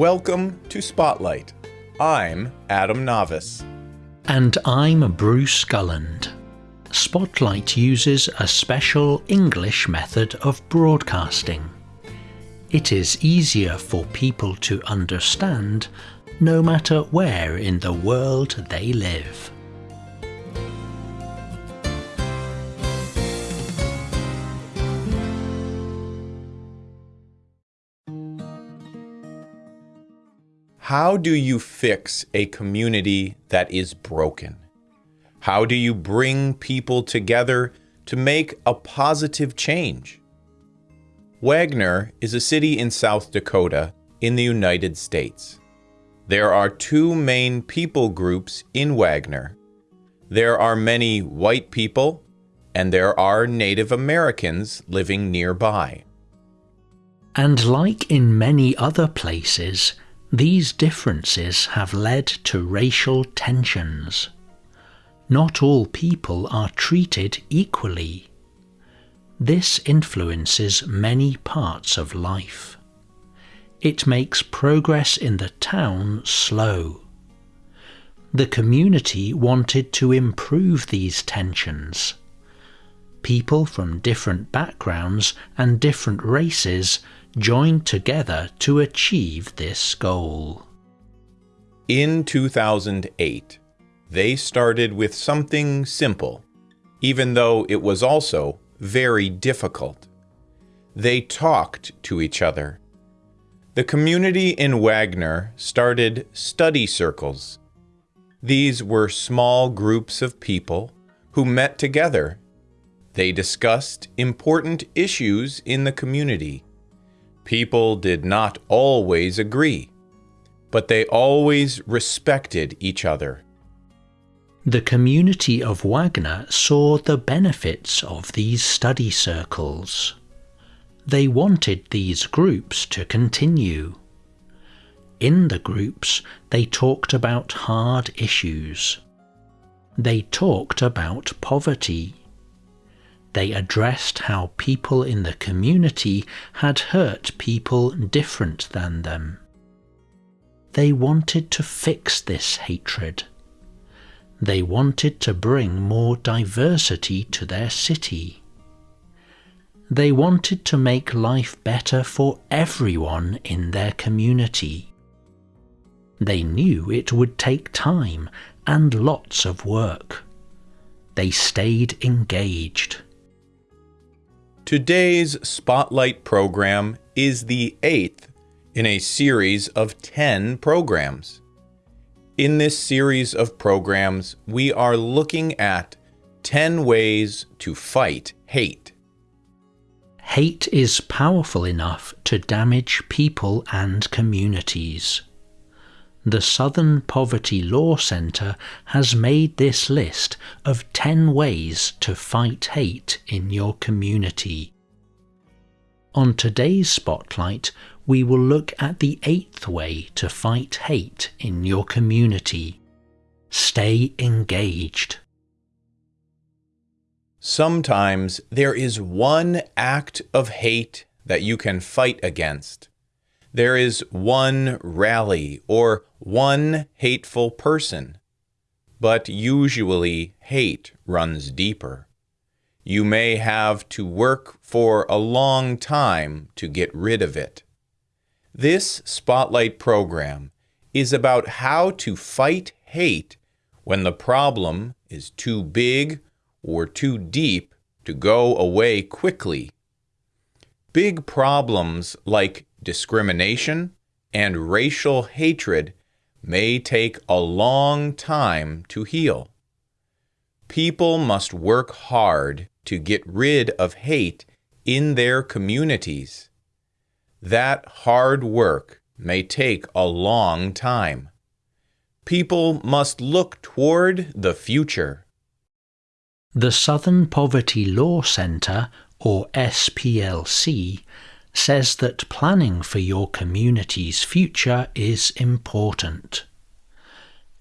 Welcome to Spotlight. I'm Adam Navis. And I'm Bruce Gulland. Spotlight uses a special English method of broadcasting. It is easier for people to understand no matter where in the world they live. How do you fix a community that is broken? How do you bring people together to make a positive change? Wagner is a city in South Dakota in the United States. There are two main people groups in Wagner. There are many white people, and there are Native Americans living nearby. And like in many other places, these differences have led to racial tensions. Not all people are treated equally. This influences many parts of life. It makes progress in the town slow. The community wanted to improve these tensions. People from different backgrounds and different races joined together to achieve this goal. In 2008, they started with something simple, even though it was also very difficult. They talked to each other. The community in Wagner started study circles. These were small groups of people who met together. They discussed important issues in the community People did not always agree, but they always respected each other. The community of Wagner saw the benefits of these study circles. They wanted these groups to continue. In the groups, they talked about hard issues. They talked about poverty they addressed how people in the community had hurt people different than them. They wanted to fix this hatred. They wanted to bring more diversity to their city. They wanted to make life better for everyone in their community. They knew it would take time and lots of work. They stayed engaged. Today's Spotlight program is the eighth in a series of 10 programs. In this series of programs, we are looking at 10 ways to fight hate. Hate is powerful enough to damage people and communities. The Southern Poverty Law Center has made this list of 10 ways to fight hate in your community. On today's Spotlight, we will look at the eighth way to fight hate in your community. Stay engaged. Sometimes there is one act of hate that you can fight against there is one rally or one hateful person. But usually hate runs deeper. You may have to work for a long time to get rid of it. This Spotlight program is about how to fight hate when the problem is too big or too deep to go away quickly. Big problems like discrimination, and racial hatred may take a long time to heal. People must work hard to get rid of hate in their communities. That hard work may take a long time. People must look toward the future. The Southern Poverty Law Center, or SPLC, says that planning for your community's future is important.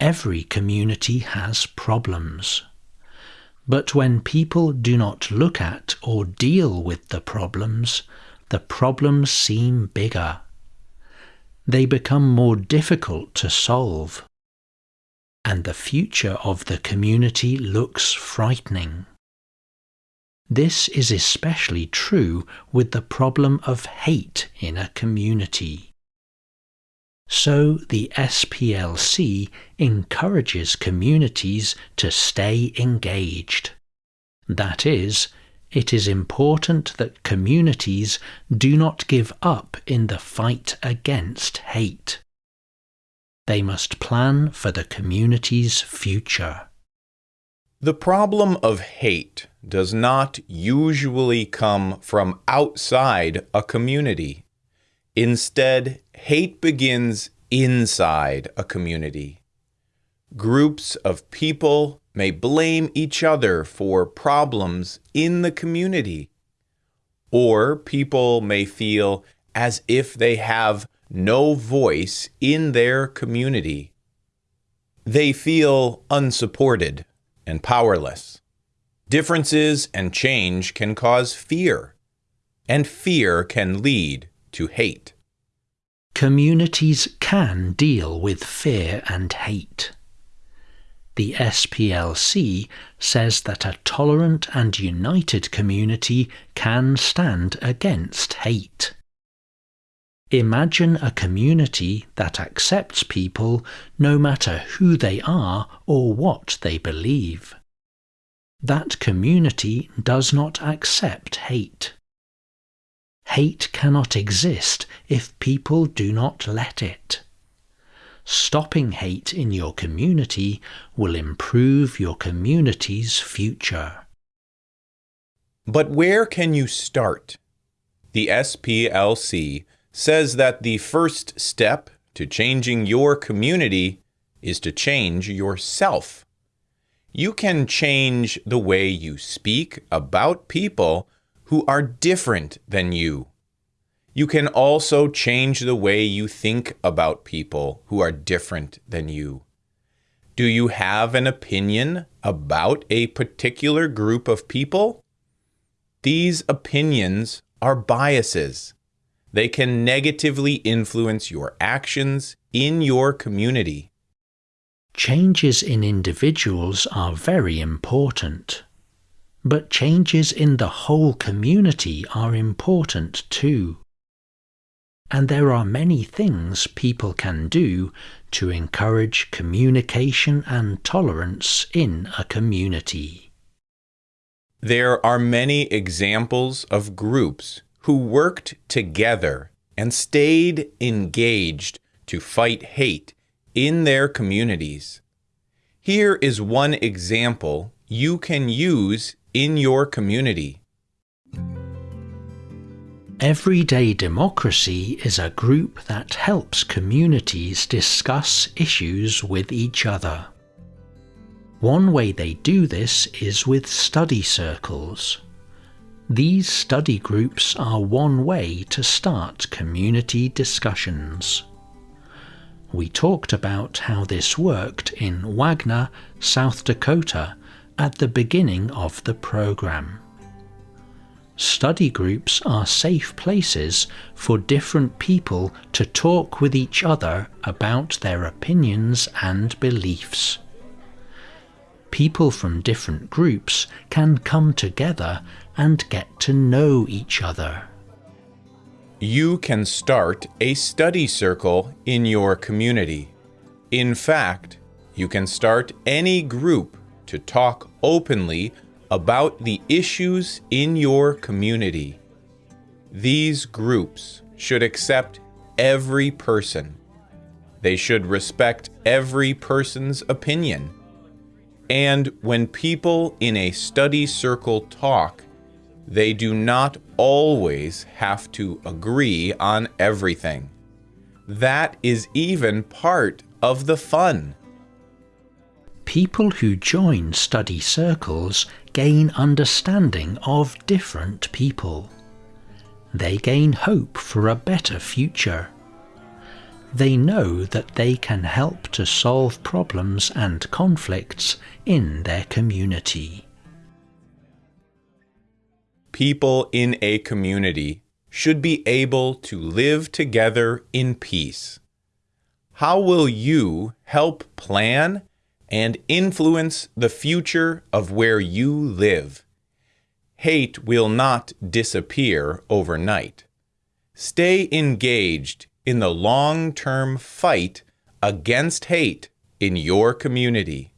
Every community has problems. But when people do not look at or deal with the problems, the problems seem bigger. they become more difficult to solve. And the future of the community looks frightening. This is especially true with the problem of hate in a community. So the SPLC encourages communities to stay engaged. That is, it is important that communities do not give up in the fight against hate. They must plan for the community's future. The problem of hate does not usually come from outside a community. Instead, hate begins inside a community. Groups of people may blame each other for problems in the community. Or people may feel as if they have no voice in their community. They feel unsupported and powerless. Differences and change can cause fear, and fear can lead to hate. Communities can deal with fear and hate. The SPLC says that a tolerant and united community can stand against hate. Imagine a community that accepts people no matter who they are or what they believe. That community does not accept hate. Hate cannot exist if people do not let it. Stopping hate in your community will improve your community's future. But where can you start? The SPLC says that the first step to changing your community is to change yourself. You can change the way you speak about people who are different than you. You can also change the way you think about people who are different than you. Do you have an opinion about a particular group of people? These opinions are biases. They can negatively influence your actions in your community. Changes in individuals are very important. But changes in the whole community are important too. And there are many things people can do to encourage communication and tolerance in a community. There are many examples of groups who worked together and stayed engaged to fight hate in their communities. Here is one example you can use in your community. Everyday Democracy is a group that helps communities discuss issues with each other. One way they do this is with study circles. These study groups are one way to start community discussions. We talked about how this worked in Wagner, South Dakota at the beginning of the program. Study groups are safe places for different people to talk with each other about their opinions and beliefs. People from different groups can come together and get to know each other. You can start a study circle in your community. In fact, you can start any group to talk openly about the issues in your community. These groups should accept every person. They should respect every person's opinion. And when people in a study circle talk, they do not always have to agree on everything. That is even part of the fun. People who join study circles gain understanding of different people. They gain hope for a better future. They know that they can help to solve problems and conflicts in their community. People in a community should be able to live together in peace. How will you help plan and influence the future of where you live? Hate will not disappear overnight. Stay engaged in the long term fight against hate in your community.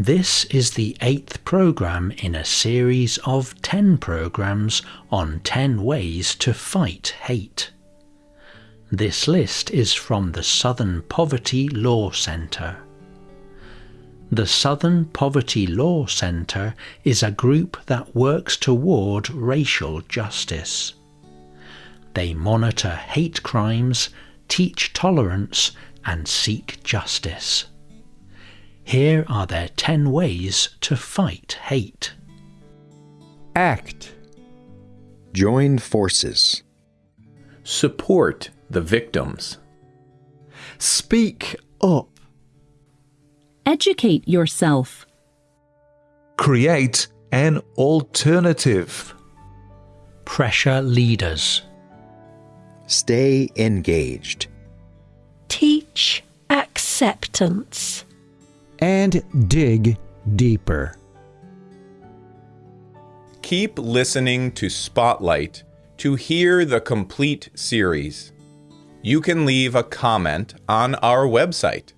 This is the eighth program in a series of 10 programs on 10 ways to fight hate. This list is from the Southern Poverty Law Center. The Southern Poverty Law Center is a group that works toward racial justice. They monitor hate crimes, teach tolerance, and seek justice. Here are their 10 ways to fight hate. Act. Join forces. Support the victims. Speak up. Educate yourself. Create an alternative. Pressure leaders. Stay engaged. Teach acceptance. And dig deeper. Keep listening to Spotlight to hear the complete series. You can leave a comment on our website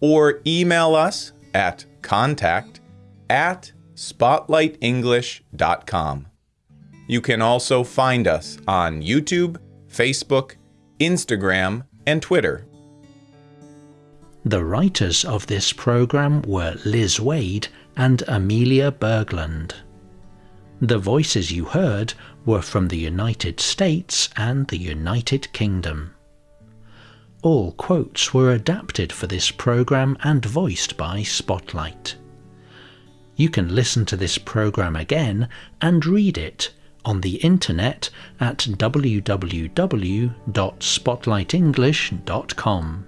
or email us at contact at spotlightenglish.com. You can also find us on YouTube, Facebook, Instagram, and Twitter. The writers of this program were Liz Waid and Amelia Bergland. The voices you heard were from the United States and the United Kingdom. All quotes were adapted for this program and voiced by Spotlight. You can listen to this program again and read it on the internet at www.spotlightenglish.com.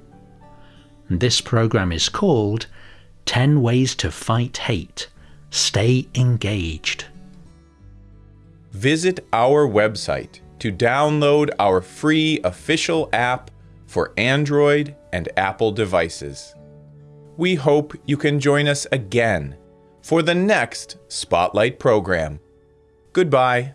This program is called 10 Ways to Fight Hate. Stay engaged. Visit our website to download our free official app for Android and Apple devices. We hope you can join us again for the next Spotlight program. Goodbye.